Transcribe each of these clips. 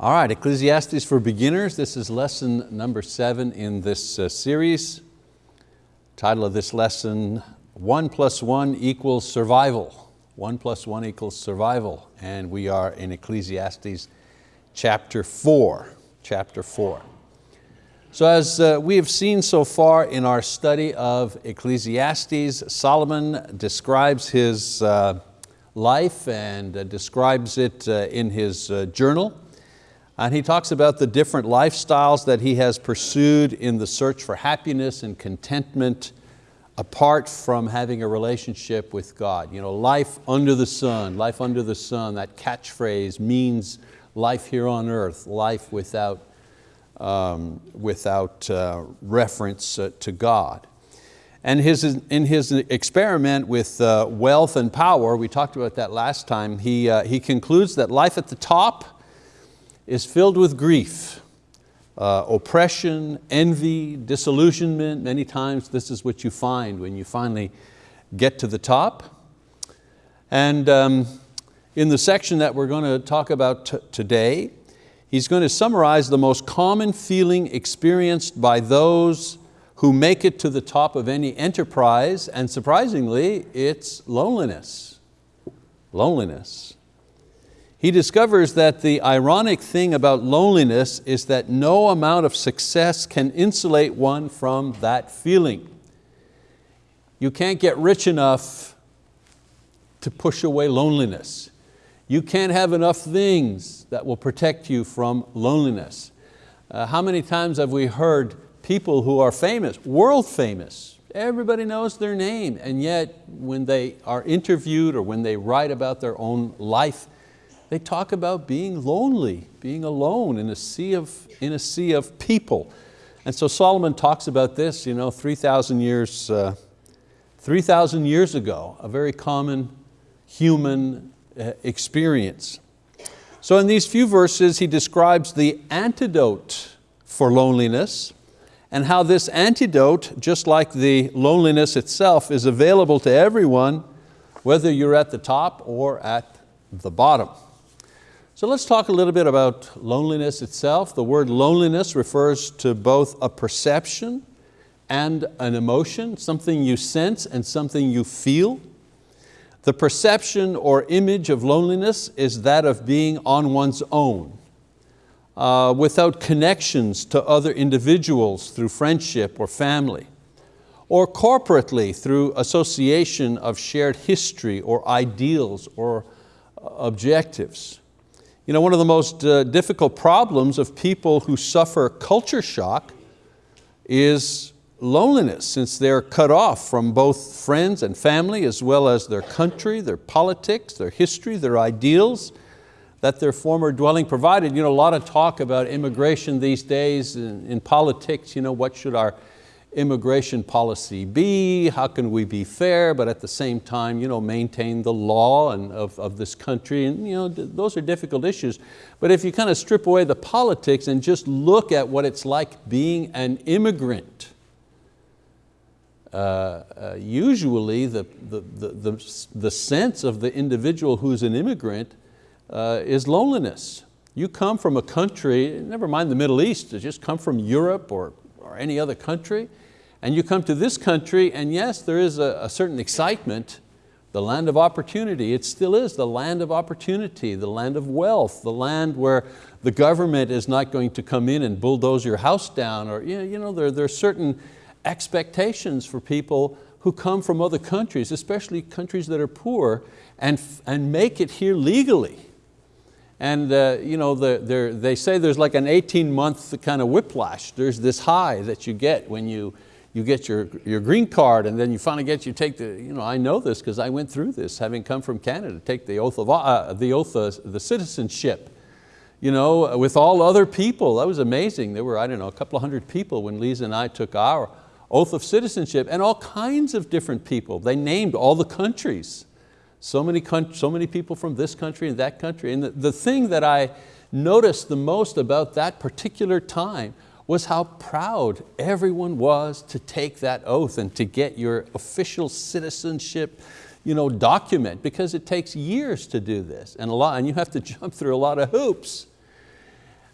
All right, Ecclesiastes for Beginners. This is lesson number seven in this uh, series. Title of this lesson, one plus one equals survival. One plus one equals survival. And we are in Ecclesiastes chapter four, chapter four. So as uh, we have seen so far in our study of Ecclesiastes, Solomon describes his uh, life and uh, describes it uh, in his uh, journal. And he talks about the different lifestyles that he has pursued in the search for happiness and contentment apart from having a relationship with God. You know, life under the sun, life under the sun, that catchphrase means life here on earth, life without, um, without uh, reference uh, to God. And his, in his experiment with uh, wealth and power, we talked about that last time, he, uh, he concludes that life at the top is filled with grief, uh, oppression, envy, disillusionment. Many times this is what you find when you finally get to the top. And um, in the section that we're going to talk about today, he's going to summarize the most common feeling experienced by those who make it to the top of any enterprise, and surprisingly, it's loneliness. Loneliness. He discovers that the ironic thing about loneliness is that no amount of success can insulate one from that feeling. You can't get rich enough to push away loneliness. You can't have enough things that will protect you from loneliness. Uh, how many times have we heard people who are famous, world famous, everybody knows their name, and yet when they are interviewed or when they write about their own life they talk about being lonely, being alone in a sea of, in a sea of people. And so Solomon talks about this you know, 3,000 years, uh, 3,000 years ago, a very common human uh, experience. So in these few verses, he describes the antidote for loneliness and how this antidote, just like the loneliness itself, is available to everyone, whether you're at the top or at the bottom. So let's talk a little bit about loneliness itself. The word loneliness refers to both a perception and an emotion, something you sense and something you feel. The perception or image of loneliness is that of being on one's own, uh, without connections to other individuals through friendship or family, or corporately through association of shared history or ideals or uh, objectives. You know, one of the most uh, difficult problems of people who suffer culture shock is loneliness since they're cut off from both friends and family as well as their country, their politics, their history, their ideals that their former dwelling provided. You know, a lot of talk about immigration these days in, in politics, you know, what should our immigration policy be? How can we be fair, but at the same time you know, maintain the law and of, of this country? And, you know, those are difficult issues. But if you kind of strip away the politics and just look at what it's like being an immigrant, uh, uh, usually the, the, the, the, the sense of the individual who's an immigrant uh, is loneliness. You come from a country, never mind the Middle East, just come from Europe or, or any other country, and you come to this country and yes, there is a, a certain excitement, the land of opportunity. It still is the land of opportunity, the land of wealth, the land where the government is not going to come in and bulldoze your house down or you know, there, there are certain expectations for people who come from other countries, especially countries that are poor, and, and make it here legally. And uh, you know, the, they say there's like an 18 month kind of whiplash. There's this high that you get when you you get your, your green card and then you finally get, you take the, you know, I know this because I went through this, having come from Canada, take the oath of, uh, the oath of the citizenship. You know, with all other people, that was amazing. There were, I don't know, a couple of hundred people when Lisa and I took our oath of citizenship and all kinds of different people. They named all the countries. So many, so many people from this country and that country. And the, the thing that I noticed the most about that particular time was how proud everyone was to take that oath and to get your official citizenship you know, document because it takes years to do this and, a lot, and you have to jump through a lot of hoops.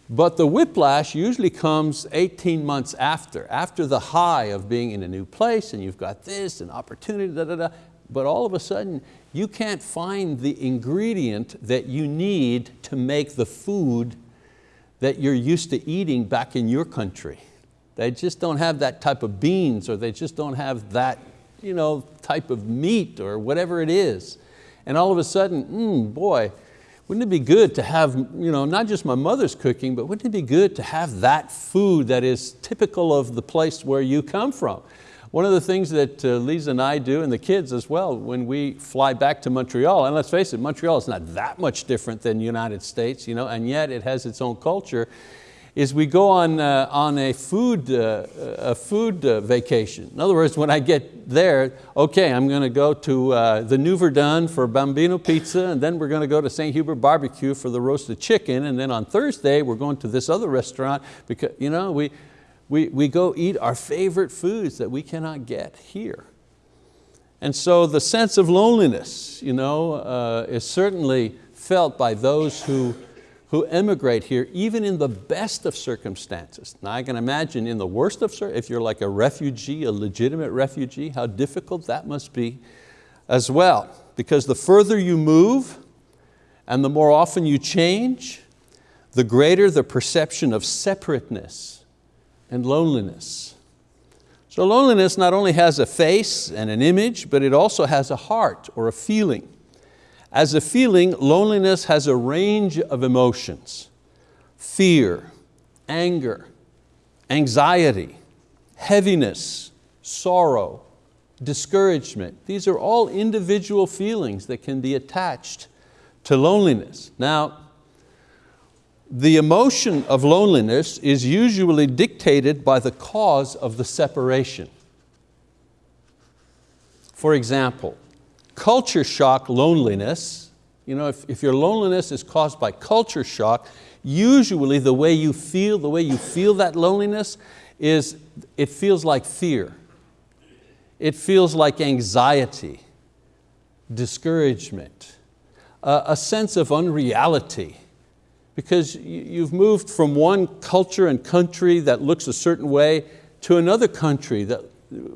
But the whiplash usually comes 18 months after, after the high of being in a new place and you've got this and opportunity, da, da, da. but all of a sudden you can't find the ingredient that you need to make the food that you're used to eating back in your country. They just don't have that type of beans or they just don't have that you know, type of meat or whatever it is. And all of a sudden, mm, boy, wouldn't it be good to have, you know, not just my mother's cooking, but wouldn't it be good to have that food that is typical of the place where you come from? One of the things that uh, Lisa and I do, and the kids as well, when we fly back to Montreal, and let's face it, Montreal is not that much different than the United States, you know, and yet it has its own culture, is we go on, uh, on a food, uh, a food uh, vacation. In other words, when I get there, okay, I'm going to go to uh, the New Verdun for Bambino Pizza, and then we're going to go to St. Hubert Barbecue for the roasted chicken, and then on Thursday, we're going to this other restaurant, because you know, we, we, we go eat our favorite foods that we cannot get here. And so the sense of loneliness you know, uh, is certainly felt by those who who emigrate here, even in the best of circumstances. Now I can imagine in the worst of, if you're like a refugee, a legitimate refugee, how difficult that must be as well. Because the further you move and the more often you change, the greater the perception of separateness and loneliness. So loneliness not only has a face and an image, but it also has a heart or a feeling. As a feeling, loneliness has a range of emotions. Fear, anger, anxiety, heaviness, sorrow, discouragement. These are all individual feelings that can be attached to loneliness. Now, the emotion of loneliness is usually dictated by the cause of the separation. For example, culture shock loneliness, you know, if, if your loneliness is caused by culture shock, usually the way you feel, the way you feel that loneliness is it feels like fear. It feels like anxiety, discouragement, a, a sense of unreality because you've moved from one culture and country that looks a certain way to another country that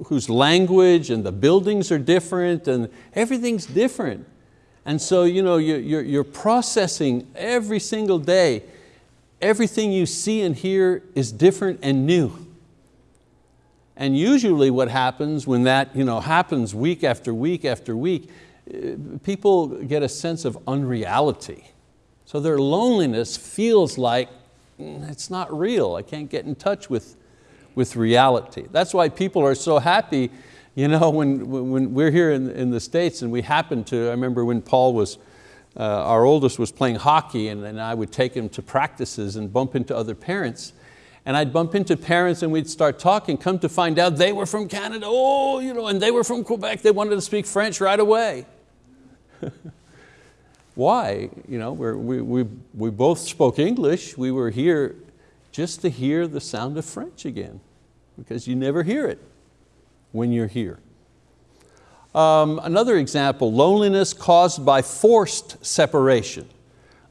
whose language and the buildings are different and everything's different. And so you know, you're, you're processing every single day, everything you see and hear is different and new. And usually what happens when that you know, happens week after week after week, eh, people get a sense of unreality. So their loneliness feels like mm, it's not real. I can't get in touch with, with reality. That's why people are so happy you know, when, when we're here in, in the States and we happen to, I remember when Paul was, uh, our oldest was playing hockey and, and I would take him to practices and bump into other parents and I'd bump into parents and we'd start talking, come to find out they were from Canada, oh, you know, and they were from Quebec, they wanted to speak French right away. Why? You know, we we, we both spoke English, we were here just to hear the sound of French again, because you never hear it when you're here. Um, another example, loneliness caused by forced separation,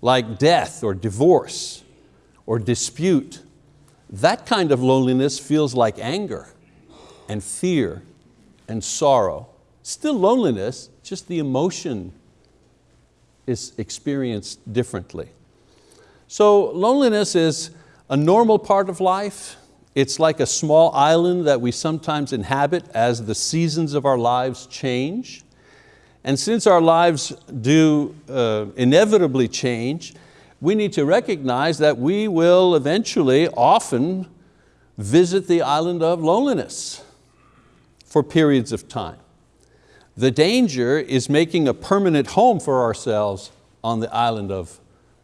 like death or divorce or dispute. That kind of loneliness feels like anger and fear and sorrow. Still loneliness, just the emotion is experienced differently. So loneliness is a normal part of life. It's like a small island that we sometimes inhabit as the seasons of our lives change. And since our lives do uh, inevitably change, we need to recognize that we will eventually often visit the island of loneliness for periods of time. The danger is making a permanent home for ourselves on the island of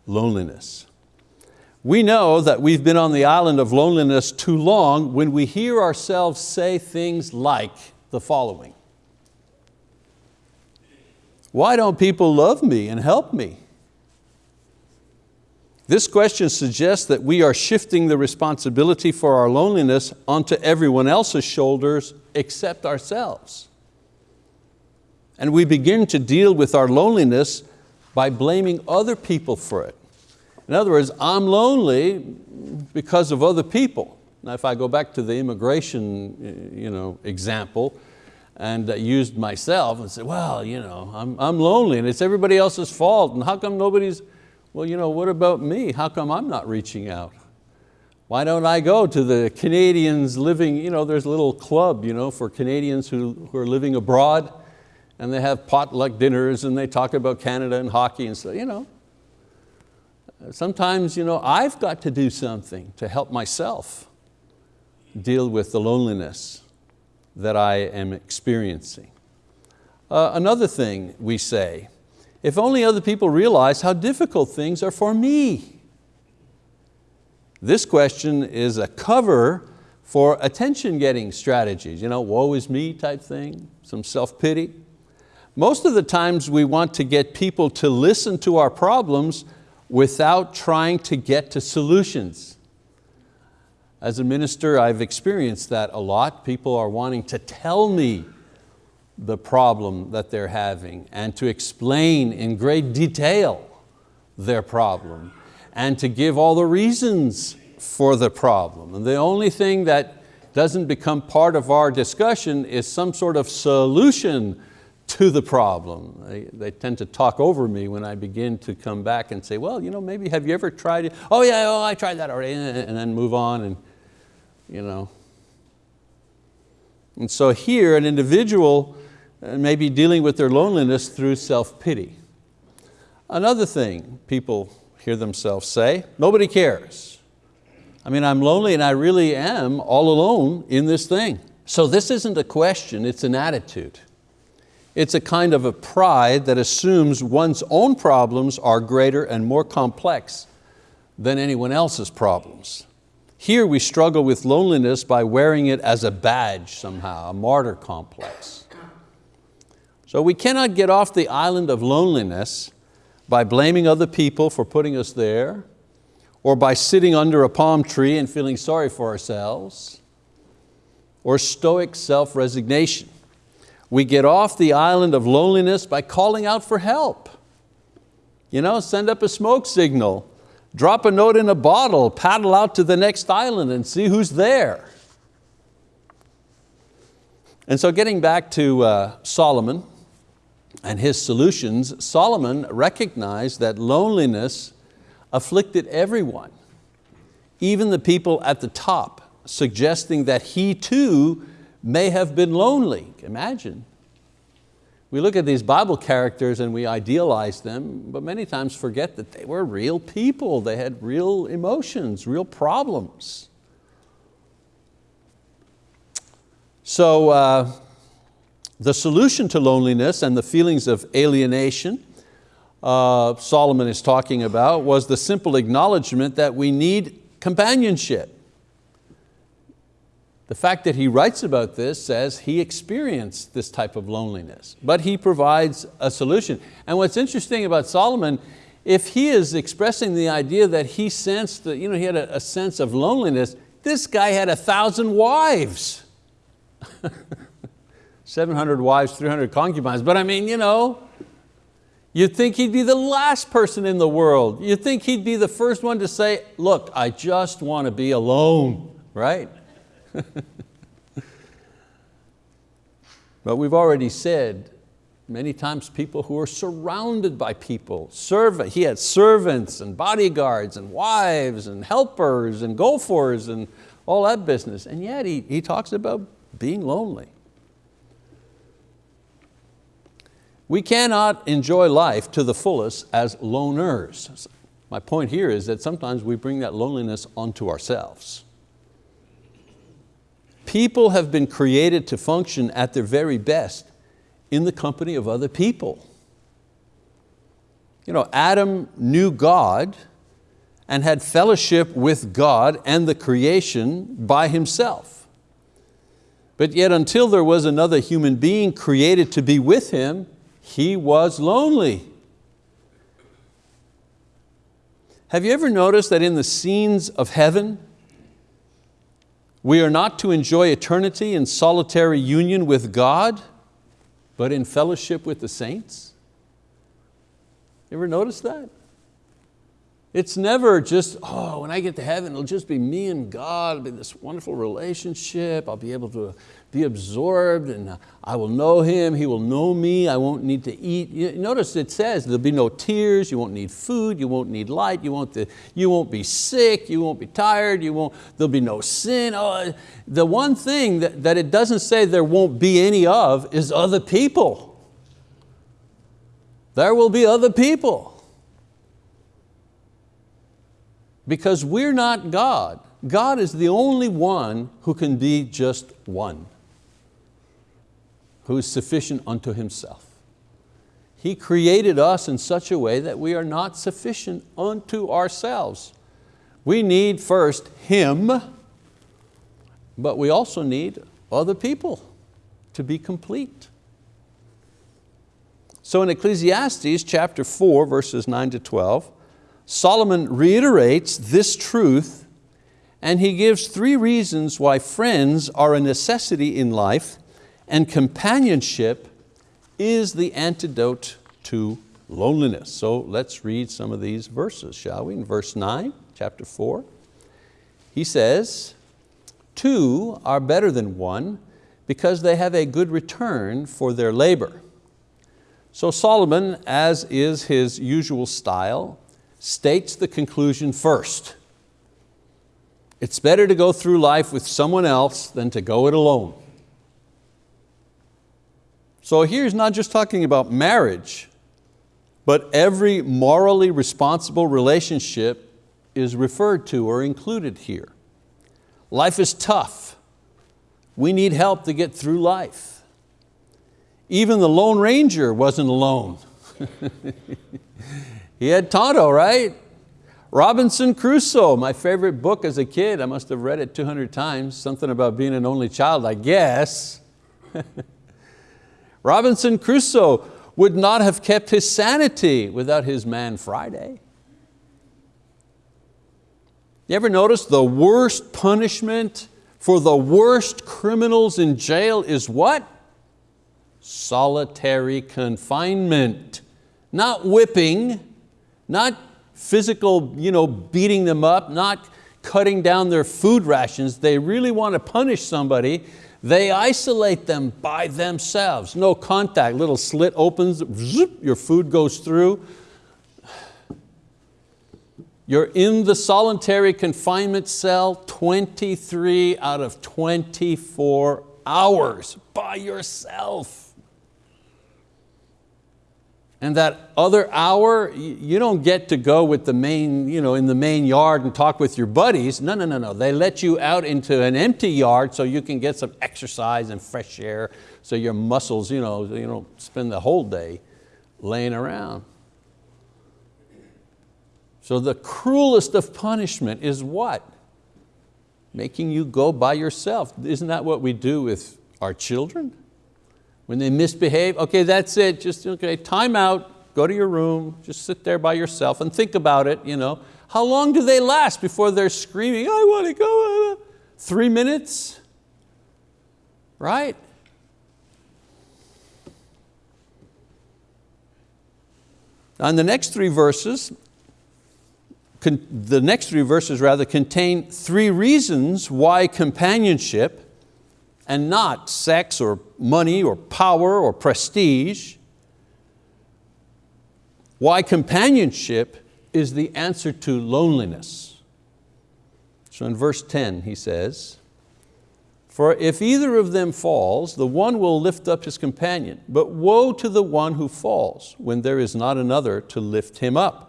loneliness. We know that we've been on the island of loneliness too long when we hear ourselves say things like the following. Why don't people love me and help me? This question suggests that we are shifting the responsibility for our loneliness onto everyone else's shoulders except ourselves. And we begin to deal with our loneliness by blaming other people for it. In other words, I'm lonely because of other people. Now if I go back to the immigration you know, example, and uh, used myself and said, well, you know, I'm, I'm lonely and it's everybody else's fault and how come nobody's, well, you know, what about me? How come I'm not reaching out? Why don't I go to the Canadians living, you know, there's a little club you know, for Canadians who, who are living abroad and they have potluck dinners and they talk about Canada and hockey and stuff, you know. Sometimes you know, I've got to do something to help myself deal with the loneliness that I am experiencing. Uh, another thing we say, if only other people realize how difficult things are for me. This question is a cover for attention-getting strategies, you know, woe is me type thing, some self-pity. Most of the times we want to get people to listen to our problems without trying to get to solutions. As a minister, I've experienced that a lot. People are wanting to tell me the problem that they're having and to explain in great detail their problem and to give all the reasons for the problem. And the only thing that doesn't become part of our discussion is some sort of solution to the problem. They, they, tend to talk over me when I begin to come back and say, well, you know, maybe have you ever tried it? Oh yeah, oh, I tried that already, and then move on and you know. And so here an individual uh, may be dealing with their loneliness through self-pity. Another thing people hear themselves say, nobody cares. I mean, I'm lonely and I really am all alone in this thing. So this isn't a question, it's an attitude. It's a kind of a pride that assumes one's own problems are greater and more complex than anyone else's problems. Here we struggle with loneliness by wearing it as a badge somehow, a martyr complex. So we cannot get off the island of loneliness by blaming other people for putting us there, or by sitting under a palm tree and feeling sorry for ourselves, or stoic self-resignation. We get off the island of loneliness by calling out for help. You know, send up a smoke signal Drop a note in a bottle, paddle out to the next island and see who's there. And so getting back to uh, Solomon and his solutions, Solomon recognized that loneliness afflicted everyone, even the people at the top, suggesting that he too may have been lonely. Imagine, we look at these Bible characters and we idealize them, but many times forget that they were real people. They had real emotions, real problems. So uh, the solution to loneliness and the feelings of alienation uh, Solomon is talking about was the simple acknowledgement that we need companionship. The fact that he writes about this says he experienced this type of loneliness, but he provides a solution. And what's interesting about Solomon, if he is expressing the idea that he sensed, that, you know, he had a, a sense of loneliness, this guy had a thousand wives. 700 wives, 300 concubines, but I mean, you know, You'd think he'd be the last person in the world. You'd think he'd be the first one to say, look, I just want to be alone, right? but we've already said many times people who are surrounded by people. Servant, he had servants and bodyguards and wives and helpers and gophers and all that business. And yet he, he talks about being lonely. We cannot enjoy life to the fullest as loners. My point here is that sometimes we bring that loneliness onto ourselves. People have been created to function at their very best in the company of other people. You know, Adam knew God and had fellowship with God and the creation by himself. But yet until there was another human being created to be with him, he was lonely. Have you ever noticed that in the scenes of heaven, we are not to enjoy eternity in solitary union with God, but in fellowship with the saints. You ever notice that? It's never just, oh, when I get to heaven, it'll just be me and God, it'll be this wonderful relationship, I'll be able to be absorbed and uh, I will know Him, He will know me, I won't need to eat. Notice it says there'll be no tears, you won't need food, you won't need light, you won't, uh, you won't be sick, you won't be tired, you won't, there'll be no sin. Oh, uh, the one thing that, that it doesn't say there won't be any of is other people. There will be other people. Because we're not God. God is the only one who can be just one, who is sufficient unto Himself. He created us in such a way that we are not sufficient unto ourselves. We need first Him, but we also need other people to be complete. So in Ecclesiastes chapter 4, verses 9 to 12, Solomon reiterates this truth and he gives three reasons why friends are a necessity in life and companionship is the antidote to loneliness. So let's read some of these verses, shall we? In verse nine, chapter four, he says, two are better than one because they have a good return for their labor. So Solomon, as is his usual style, states the conclusion first. It's better to go through life with someone else than to go it alone. So here's not just talking about marriage, but every morally responsible relationship is referred to or included here. Life is tough. We need help to get through life. Even the Lone Ranger wasn't alone. He had Tonto, right? Robinson Crusoe, my favorite book as a kid. I must have read it 200 times. Something about being an only child, I guess. Robinson Crusoe would not have kept his sanity without his man Friday. You ever notice the worst punishment for the worst criminals in jail is what? Solitary confinement. Not whipping, not physical you know, beating them up, not cutting down their food rations. They really want to punish somebody. They isolate them by themselves. No contact, little slit opens, zip, your food goes through. You're in the solitary confinement cell 23 out of 24 hours by yourself. And that other hour, you don't get to go with the main, you know, in the main yard and talk with your buddies. No, no, no, no. They let you out into an empty yard so you can get some exercise and fresh air so your muscles, you know, you don't spend the whole day laying around. So the cruelest of punishment is what? Making you go by yourself. Isn't that what we do with our children? When they misbehave, okay, that's it, just okay, time out, go to your room, just sit there by yourself and think about it. You know. How long do they last before they're screaming, I want to go? Three minutes, right? On the next three verses, the next three verses rather contain three reasons why companionship and not sex or money or power or prestige. Why companionship is the answer to loneliness. So in verse 10 he says, for if either of them falls, the one will lift up his companion, but woe to the one who falls when there is not another to lift him up.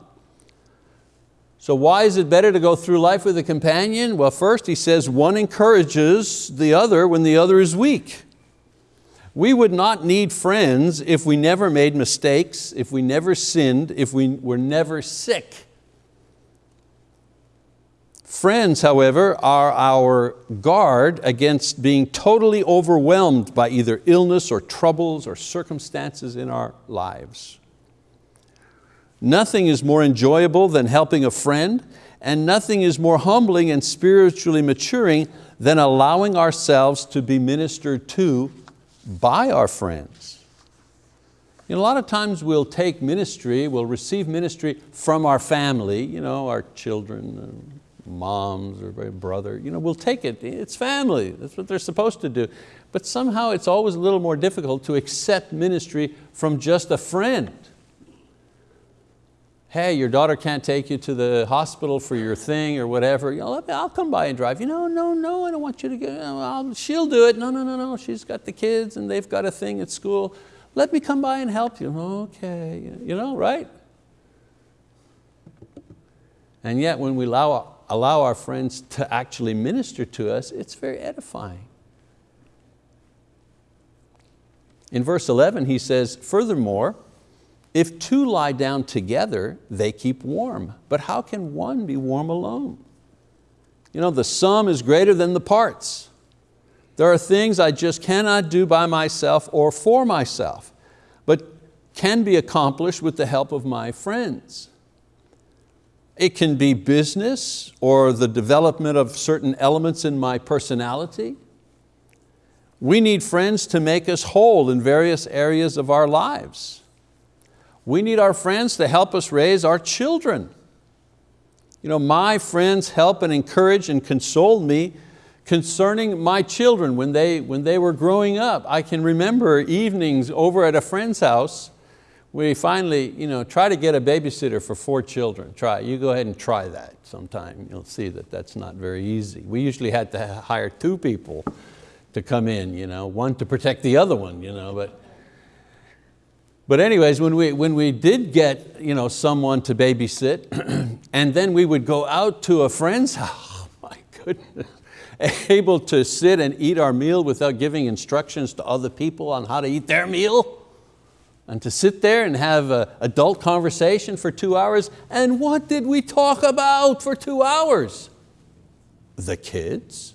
So why is it better to go through life with a companion? Well, first he says one encourages the other when the other is weak. We would not need friends if we never made mistakes, if we never sinned, if we were never sick. Friends, however, are our guard against being totally overwhelmed by either illness or troubles or circumstances in our lives. Nothing is more enjoyable than helping a friend, and nothing is more humbling and spiritually maturing than allowing ourselves to be ministered to by our friends. You know, a lot of times we'll take ministry, we'll receive ministry from our family, you know, our children, uh, moms or brother, you know, we'll take it, it's family, that's what they're supposed to do. But somehow it's always a little more difficult to accept ministry from just a friend. Hey, your daughter can't take you to the hospital for your thing or whatever. You know, I'll come by and drive you. No, no, no, I don't want you to go. I'll, she'll do it. No, no, no, no, she's got the kids and they've got a thing at school. Let me come by and help you. Okay, you know, right? And yet when we allow allow our friends to actually minister to us, it's very edifying. In verse 11 he says, furthermore, if two lie down together, they keep warm. But how can one be warm alone? You know, the sum is greater than the parts. There are things I just cannot do by myself or for myself, but can be accomplished with the help of my friends. It can be business or the development of certain elements in my personality. We need friends to make us whole in various areas of our lives. We need our friends to help us raise our children. You know, my friends help and encourage and console me concerning my children when they, when they were growing up. I can remember evenings over at a friend's house we finally you know, try to get a babysitter for four children. Try, you go ahead and try that sometime. You'll see that that's not very easy. We usually had to hire two people to come in, you know, one to protect the other one. You know, but, but anyways, when we, when we did get you know, someone to babysit, and then we would go out to a friend's house, oh my goodness, able to sit and eat our meal without giving instructions to other people on how to eat their meal, and to sit there and have an adult conversation for two hours. And what did we talk about for two hours? The kids,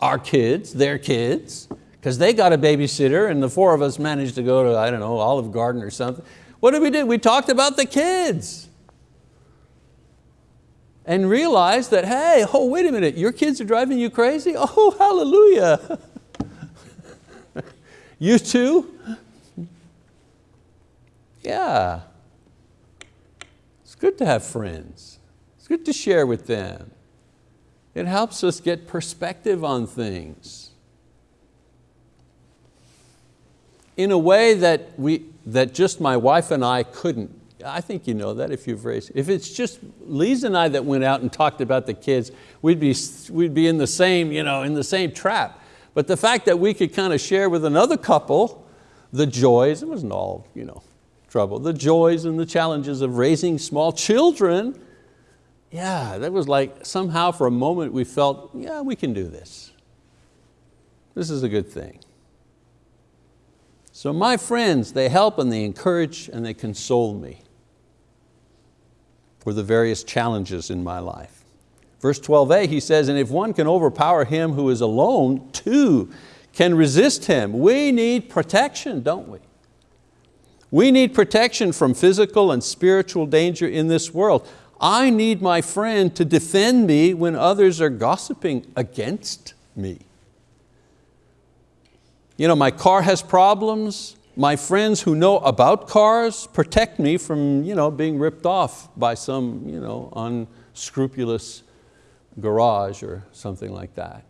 our kids, their kids, because they got a babysitter and the four of us managed to go to, I don't know, Olive Garden or something. What did we do? We talked about the kids and realized that, hey, oh, wait a minute, your kids are driving you crazy? Oh, hallelujah. you too? Yeah. It's good to have friends. It's good to share with them. It helps us get perspective on things in a way that, we, that just my wife and I couldn't. I think you know that if you've raised. If it's just Lisa and I that went out and talked about the kids, we'd be, we'd be in, the same, you know, in the same trap. But the fact that we could kind of share with another couple the joys, it wasn't all you know, trouble, the joys and the challenges of raising small children, yeah, that was like somehow for a moment we felt, yeah, we can do this. This is a good thing. So my friends, they help and they encourage and they console me for the various challenges in my life. Verse 12a, he says, and if one can overpower him who is alone, two can resist him. We need protection, don't we? We need protection from physical and spiritual danger in this world. I need my friend to defend me when others are gossiping against me. You know, my car has problems, my friends who know about cars protect me from you know, being ripped off by some you know, unscrupulous garage or something like that.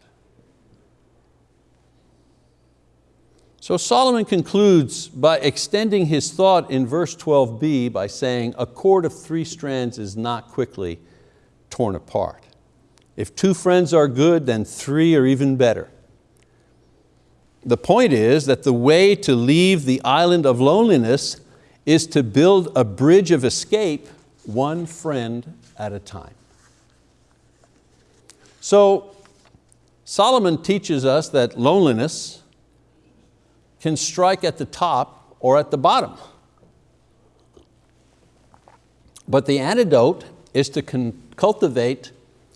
So Solomon concludes by extending his thought in verse 12b by saying, a cord of three strands is not quickly torn apart. If two friends are good, then three are even better. The point is that the way to leave the island of loneliness is to build a bridge of escape one friend at a time. So Solomon teaches us that loneliness can strike at the top or at the bottom. But the antidote is to cultivate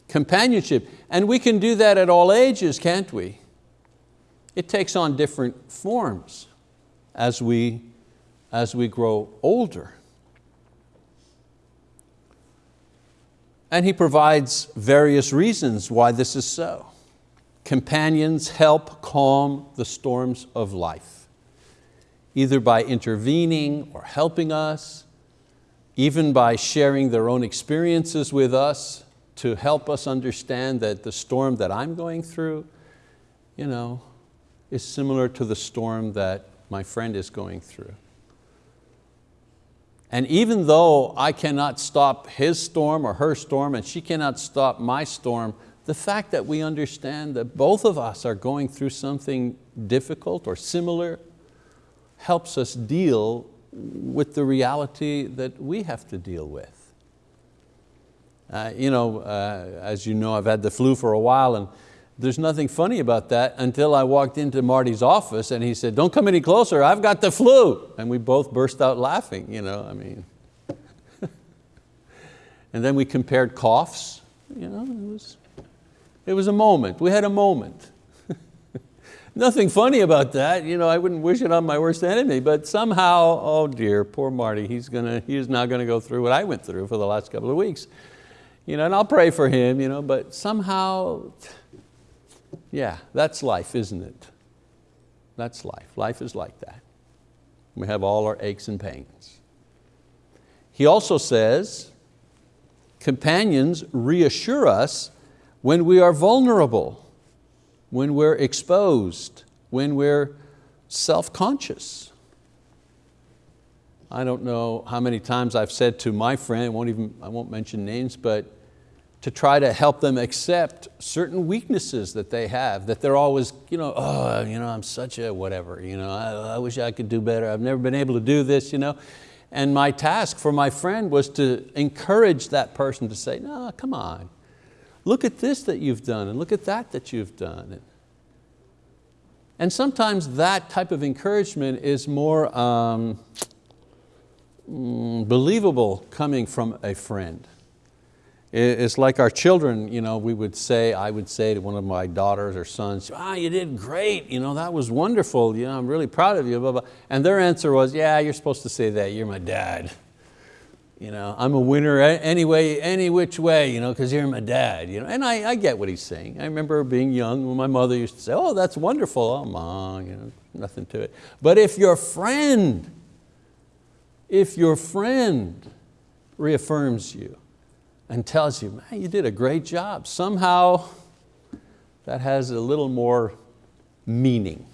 companionship. And we can do that at all ages, can't we? It takes on different forms as we, as we grow older. And he provides various reasons why this is so. Companions help calm the storms of life. either by intervening or helping us, even by sharing their own experiences with us to help us understand that the storm that I'm going through you know, is similar to the storm that my friend is going through. And even though I cannot stop his storm or her storm and she cannot stop my storm, the fact that we understand that both of us are going through something difficult or similar helps us deal with the reality that we have to deal with. Uh, you know, uh, as you know, I've had the flu for a while and there's nothing funny about that until I walked into Marty's office and he said, don't come any closer, I've got the flu. And we both burst out laughing, you know, I mean. and then we compared coughs, you know, it was, it was a moment, we had a moment. Nothing funny about that, you know, I wouldn't wish it on my worst enemy, but somehow, oh dear, poor Marty, he's, gonna, he's not going to go through what I went through for the last couple of weeks. You know, and I'll pray for him, you know, but somehow, yeah, that's life, isn't it? That's life. Life is like that. We have all our aches and pains. He also says, companions reassure us when we are vulnerable, when we're exposed, when we're self-conscious. I don't know how many times I've said to my friend, won't, even, I won't mention names, but to try to help them accept certain weaknesses that they have, that they're always, you know, oh, you know, I'm such a whatever, you know, I, I wish I could do better, I've never been able to do this, you know. And my task for my friend was to encourage that person to say, no, come on, look at this that you've done and look at that that you've done. And sometimes that type of encouragement is more um, mm, believable coming from a friend. It's like our children, you know, we would say, I would say to one of my daughters or sons, ah, you did great, you know, that was wonderful, you know, I'm really proud of you, blah, blah. And their answer was, yeah, you're supposed to say that, you're my dad. You know, I'm a winner anyway, any which way, you know, because you're my dad. You know? And I, I get what he's saying. I remember being young when my mother used to say, oh, that's wonderful, oh, mom, you know, nothing to it. But if your friend, if your friend reaffirms you, and tells you, man, you did a great job. Somehow that has a little more meaning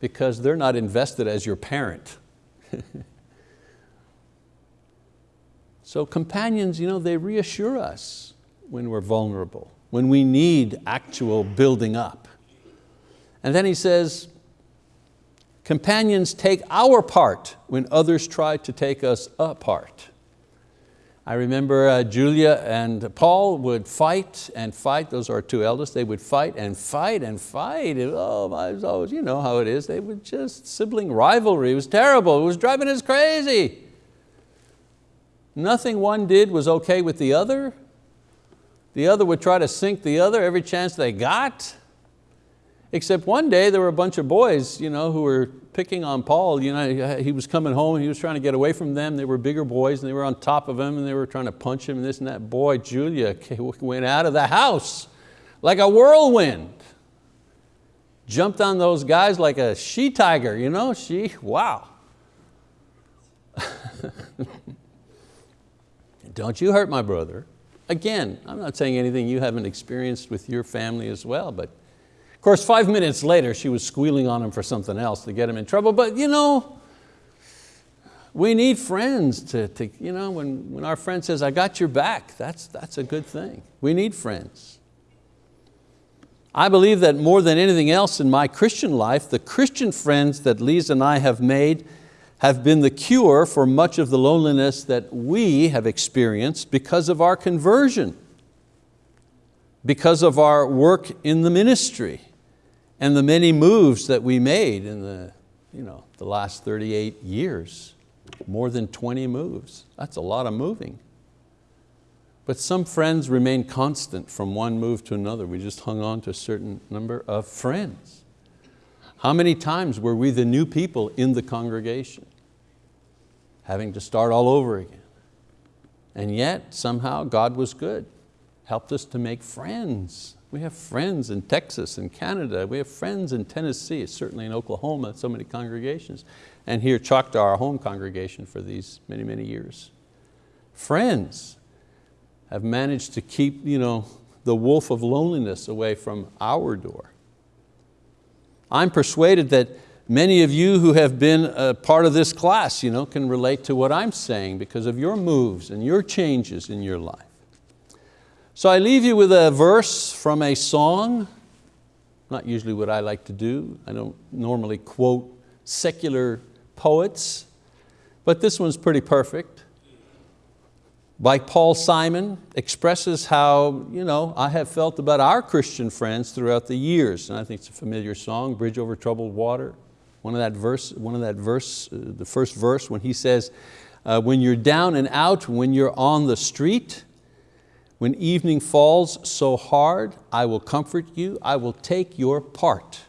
because they're not invested as your parent. so companions, you know, they reassure us when we're vulnerable, when we need actual building up. And then he says, companions take our part when others try to take us apart. I remember uh, Julia and Paul would fight and fight, those are two eldest, they would fight and fight and fight. Oh, I was always, you know how it is, they would just, sibling rivalry, it was terrible, it was driving us crazy. Nothing one did was okay with the other. The other would try to sink the other every chance they got. Except one day there were a bunch of boys you know, who were picking on Paul. You know, he was coming home, he was trying to get away from them. They were bigger boys and they were on top of him and they were trying to punch him and this and that. Boy, Julia went out of the house like a whirlwind. Jumped on those guys like a she tiger, you know, she, wow. Don't you hurt my brother. Again, I'm not saying anything you haven't experienced with your family as well, but course, five minutes later, she was squealing on him for something else to get him in trouble, but you know, we need friends to, to you know, when, when our friend says, I got your back, that's, that's a good thing. We need friends. I believe that more than anything else in my Christian life, the Christian friends that Lisa and I have made have been the cure for much of the loneliness that we have experienced because of our conversion, because of our work in the ministry and the many moves that we made in the, you know, the last 38 years, more than 20 moves. That's a lot of moving. But some friends remain constant from one move to another. We just hung on to a certain number of friends. How many times were we the new people in the congregation? Having to start all over again. And yet, somehow, God was good. Helped us to make friends We have friends in Texas and Canada. We have friends in Tennessee, certainly in Oklahoma, so many congregations. And here Choctaw, our home congregation for these many, many years. Friends have managed to keep you know, the wolf of loneliness away from our door. I'm persuaded that many of you who have been a part of this class you know, can relate to what I'm saying because of your moves and your changes in your life. So I leave you with a verse from a song, not usually what I like to do. I don't normally quote secular poets, but this one's pretty perfect. By Paul Simon, expresses how you know, I have felt about our Christian friends throughout the years. And I think it's a familiar song, Bridge Over Troubled Water. One of that verse, one of that verse uh, the first verse when he says, uh, when you're down and out, when you're on the street, when evening falls so hard, I will comfort you, I will take your part.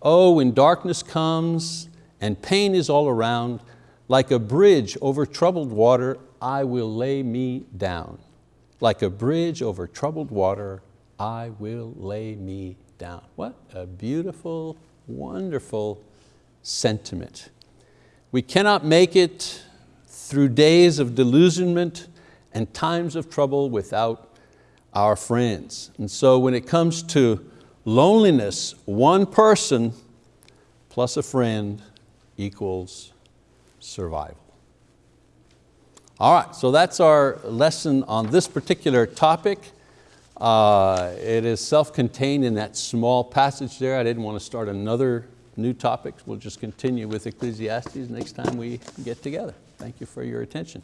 Oh, when darkness comes and pain is all around, like a bridge over troubled water, I will lay me down. Like a bridge over troubled water, I will lay me down. What a beautiful, wonderful sentiment. We cannot make it through days of delusionment and times of trouble without our friends. And so when it comes to loneliness, one person plus a friend equals survival. All right, so that's our lesson on this particular topic. Uh, it is self-contained in that small passage there. I didn't want to start another new topic. We'll just continue with Ecclesiastes next time we get together. Thank you for your attention.